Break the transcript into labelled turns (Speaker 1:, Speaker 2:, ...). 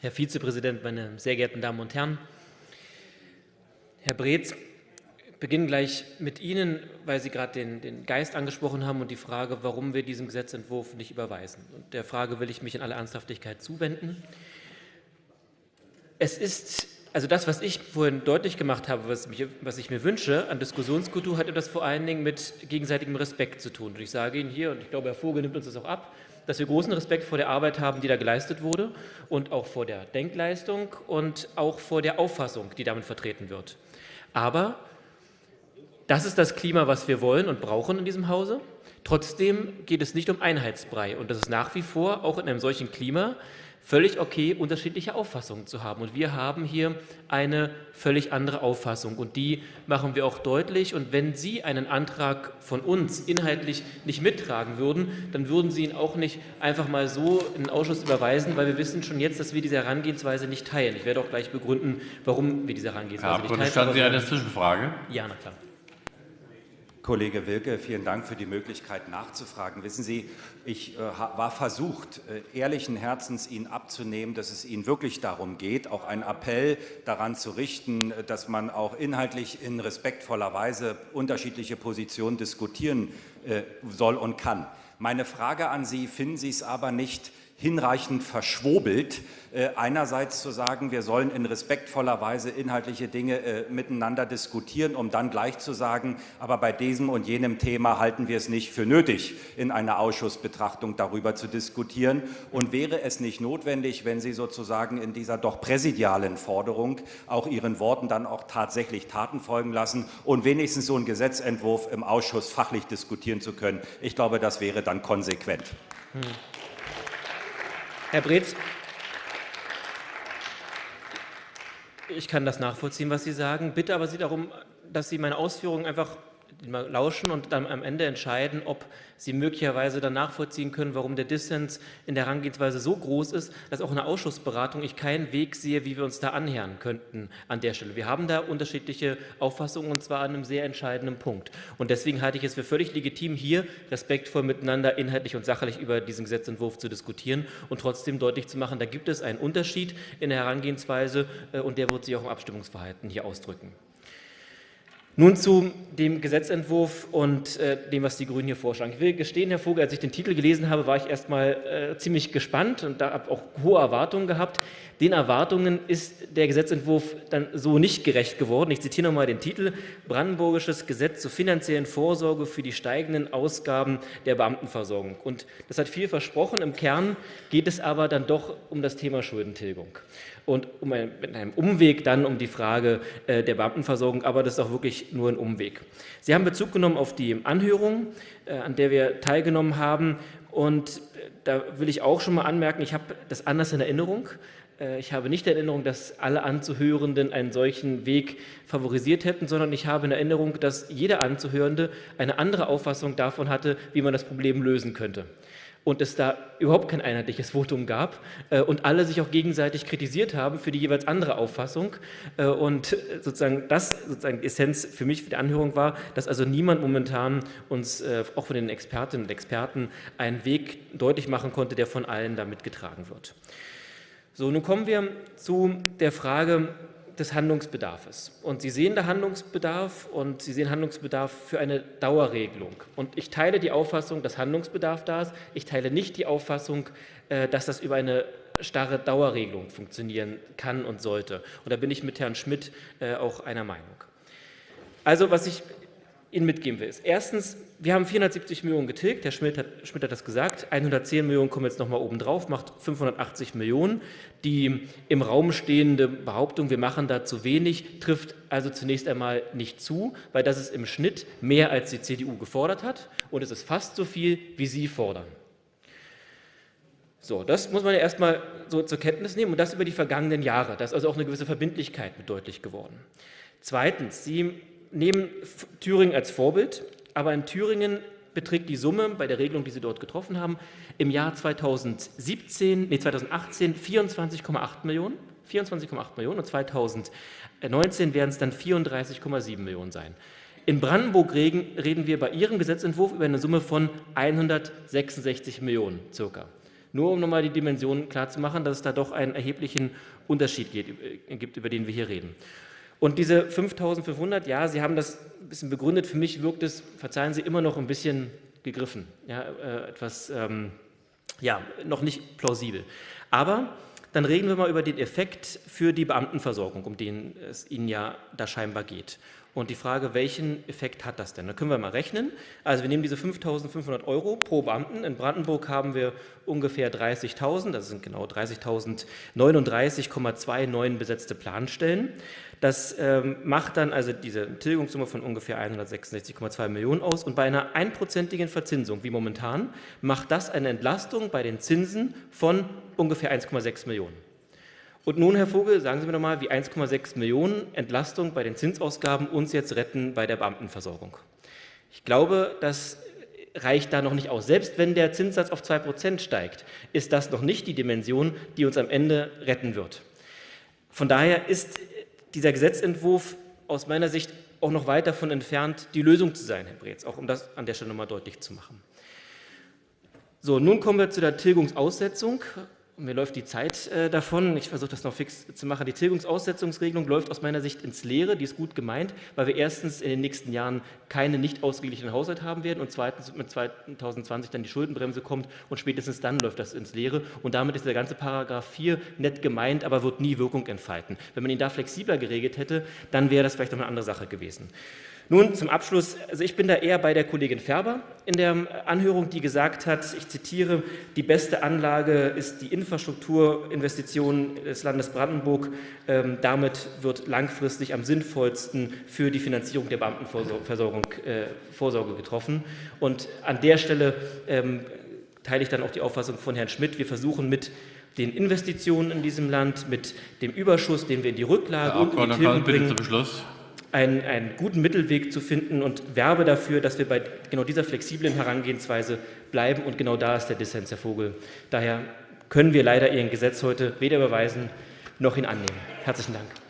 Speaker 1: Herr Vizepräsident, meine sehr geehrten Damen und Herren! Herr Breetz, ich beginne gleich mit Ihnen, weil Sie gerade den, den, Geist angesprochen haben und die Frage, warum wir diesen Gesetzentwurf nicht überweisen. Und der Frage will ich mich in aller Ernsthaftigkeit zuwenden. Es ist, also das, was ich vorhin deutlich gemacht habe, was, mich, was ich mir wünsche an Diskussionskultur, hat das vor allen Dingen mit gegenseitigem Respekt zu tun. Und ich sage Ihnen hier, und ich glaube, Herr Vogel nimmt uns das auch ab, dass wir großen Respekt vor der Arbeit haben, die da geleistet wurde und auch vor der Denkleistung und auch vor der Auffassung, die damit vertreten wird. Aber das ist das Klima, was wir wollen und brauchen in diesem Hause. Trotzdem geht es nicht um Einheitsbrei und das ist nach wie vor auch in einem solchen Klima völlig okay, unterschiedliche Auffassungen zu haben. Und wir haben hier eine völlig andere Auffassung und die machen wir auch deutlich. Und wenn Sie einen Antrag von uns inhaltlich nicht mittragen würden, dann würden Sie ihn auch nicht einfach mal so in den Ausschuss überweisen, weil wir wissen schon jetzt, dass wir diese Herangehensweise nicht teilen. Ich werde auch gleich begründen, warum wir diese Herangehensweise
Speaker 2: Herr nicht teilen. Herr Sie eine Zwischenfrage?
Speaker 1: Ja, na klar.
Speaker 3: Kollege Wilke, vielen Dank für die Möglichkeit nachzufragen. Wissen Sie, ich äh, war versucht, äh, ehrlichen Herzens Ihnen abzunehmen, dass es Ihnen wirklich darum geht, auch einen Appell daran zu richten, äh, dass man auch inhaltlich in respektvoller Weise unterschiedliche Positionen diskutieren äh, soll und kann. Meine Frage an Sie, finden Sie es aber nicht hinreichend verschwobelt, äh, einerseits zu sagen, wir sollen in respektvoller Weise inhaltliche Dinge äh, miteinander diskutieren, um dann gleich zu sagen, aber bei diesem und jenem Thema halten wir es nicht für nötig, in einer Ausschussbetrachtung darüber zu diskutieren. Und wäre es nicht notwendig, wenn Sie sozusagen in dieser doch präsidialen Forderung auch Ihren Worten dann auch tatsächlich Taten folgen lassen und wenigstens so einen Gesetzentwurf im Ausschuss fachlich diskutieren zu können? Ich glaube, das wäre dann konsequent. Hm.
Speaker 1: Herr Breetz, ich kann das nachvollziehen, was Sie sagen. Bitte aber Sie darum, dass Sie meine Ausführungen einfach lauschen und dann am Ende entscheiden, ob Sie möglicherweise dann nachvollziehen können, warum der Dissens in der Herangehensweise so groß ist, dass auch in der Ausschussberatung ich keinen Weg sehe, wie wir uns da annähern könnten an der Stelle. Wir haben da unterschiedliche Auffassungen und zwar an einem sehr entscheidenden Punkt. Und deswegen halte ich es für völlig legitim, hier respektvoll miteinander inhaltlich und sachlich über diesen Gesetzentwurf zu diskutieren und trotzdem deutlich zu machen, da gibt es einen Unterschied in der Herangehensweise äh, und der wird sich auch im Abstimmungsverhalten hier ausdrücken. Nun zu dem Gesetzentwurf und äh, dem, was die Grünen hier vorschlagen. Ich will gestehen, Herr Vogel, als ich den Titel gelesen habe, war ich erstmal äh, ziemlich gespannt und da habe auch hohe Erwartungen gehabt. Den Erwartungen ist der Gesetzentwurf dann so nicht gerecht geworden. Ich zitiere nochmal den Titel, Brandenburgisches Gesetz zur finanziellen Vorsorge für die steigenden Ausgaben der Beamtenversorgung. Und das hat viel versprochen. Im Kern geht es aber dann doch um das Thema Schuldentilgung und um ein, mit einem Umweg dann um die Frage äh, der Beamtenversorgung, aber das ist auch wirklich nur ein Umweg. Sie haben Bezug genommen auf die Anhörung, äh, an der wir teilgenommen haben und äh, da will ich auch schon mal anmerken, ich habe das anders in Erinnerung. Äh, ich habe nicht in Erinnerung, dass alle Anzuhörenden einen solchen Weg favorisiert hätten, sondern ich habe in Erinnerung, dass jeder Anzuhörende eine andere Auffassung davon hatte, wie man das Problem lösen könnte und es da überhaupt kein einheitliches Votum gab äh, und alle sich auch gegenseitig kritisiert haben für die jeweils andere Auffassung äh, und sozusagen das sozusagen die Essenz für mich für die Anhörung war, dass also niemand momentan uns äh, auch von den Expertinnen und Experten einen Weg deutlich machen konnte, der von allen damit getragen wird. So, nun kommen wir zu der Frage, des Handlungsbedarfs. Und Sie sehen da Handlungsbedarf und Sie sehen Handlungsbedarf für eine Dauerregelung. Und ich teile die Auffassung, dass Handlungsbedarf da ist. Ich teile nicht die Auffassung, äh, dass das über eine starre Dauerregelung funktionieren kann und sollte. Und da bin ich mit Herrn Schmidt äh, auch einer Meinung. Also was ich Ihnen mitgeben will, ist erstens, wir haben 470 Millionen getilgt, Herr Schmidt hat, Schmidt hat das gesagt, 110 Millionen kommen jetzt nochmal oben drauf, macht 580 Millionen. Die im Raum stehende Behauptung, wir machen da zu wenig, trifft also zunächst einmal nicht zu, weil das ist im Schnitt mehr als die CDU gefordert hat und es ist fast so viel, wie Sie fordern. So, das muss man ja erstmal so zur Kenntnis nehmen und das über die vergangenen Jahre. Da ist also auch eine gewisse Verbindlichkeit mit deutlich geworden. Zweitens, Sie nehmen Thüringen als Vorbild, aber in Thüringen beträgt die Summe bei der Regelung, die Sie dort getroffen haben, im Jahr 2017, nee, 2018 24,8 Millionen, 24,8 Millionen und 2019 werden es dann 34,7 Millionen sein. In Brandenburg reden wir bei Ihrem Gesetzentwurf über eine Summe von 166 Millionen circa. Nur um nochmal die Dimensionen klarzumachen, dass es da doch einen erheblichen Unterschied äh, gibt, über den wir hier reden. Und diese 5.500, ja, Sie haben das ein bisschen begründet, für mich wirkt es, verzeihen Sie, immer noch ein bisschen gegriffen, ja, äh, etwas, ähm, ja, noch nicht plausibel. Aber dann reden wir mal über den Effekt für die Beamtenversorgung, um den es Ihnen ja da scheinbar geht. Und die Frage, welchen Effekt hat das denn? Da können wir mal rechnen. Also wir nehmen diese 5.500 Euro pro Beamten. In Brandenburg haben wir ungefähr 30.000, das sind genau 30.039,29 besetzte Planstellen. Das ähm, macht dann also diese Tilgungssumme von ungefähr 166,2 Millionen aus. Und bei einer einprozentigen Verzinsung, wie momentan, macht das eine Entlastung bei den Zinsen von ungefähr 1,6 Millionen. Und nun, Herr Vogel, sagen Sie mir nochmal, wie 1,6 Millionen Entlastung bei den Zinsausgaben uns jetzt retten bei der Beamtenversorgung. Ich glaube, das reicht da noch nicht aus. Selbst wenn der Zinssatz auf 2% steigt, ist das noch nicht die Dimension, die uns am Ende retten wird. Von daher ist dieser Gesetzentwurf aus meiner Sicht auch noch weit davon entfernt, die Lösung zu sein, Herr Breetz, auch um das an der Stelle nochmal deutlich zu machen. So, nun kommen wir zu der Tilgungsaussetzung. Mir läuft die Zeit äh, davon. Ich versuche das noch fix zu machen. Die Tilgungsaussetzungsregelung läuft aus meiner Sicht ins Leere. Die ist gut gemeint, weil wir erstens in den nächsten Jahren keine nicht ausgeglichenen Haushalt haben werden und zweitens mit 2020 dann die Schuldenbremse kommt und spätestens dann läuft das ins Leere. Und damit ist der ganze Paragraph 4 nett gemeint, aber wird nie Wirkung entfalten. Wenn man ihn da flexibler geregelt hätte, dann wäre das vielleicht noch eine andere Sache gewesen. Nun zum Abschluss, also ich bin da eher bei der Kollegin Färber in der Anhörung, die gesagt hat, ich zitiere, die beste Anlage ist die Infrastrukturinvestition des Landes Brandenburg. Ähm, damit wird langfristig am sinnvollsten für die Finanzierung der Beamtenversorgung äh, Vorsorge getroffen. Und an der Stelle ähm, teile ich dann auch die Auffassung von Herrn Schmidt. Wir versuchen mit den Investitionen in diesem Land, mit dem Überschuss, den wir in die Rücklage
Speaker 2: Herr und in die Tilgung bringen, bitte zum Beschluss
Speaker 1: einen, einen guten Mittelweg zu finden und werbe dafür, dass wir bei genau dieser flexiblen Herangehensweise bleiben und genau da ist der Dissens, Herr Vogel. Daher können wir leider Ihren Gesetz heute weder überweisen noch ihn annehmen. Herzlichen Dank.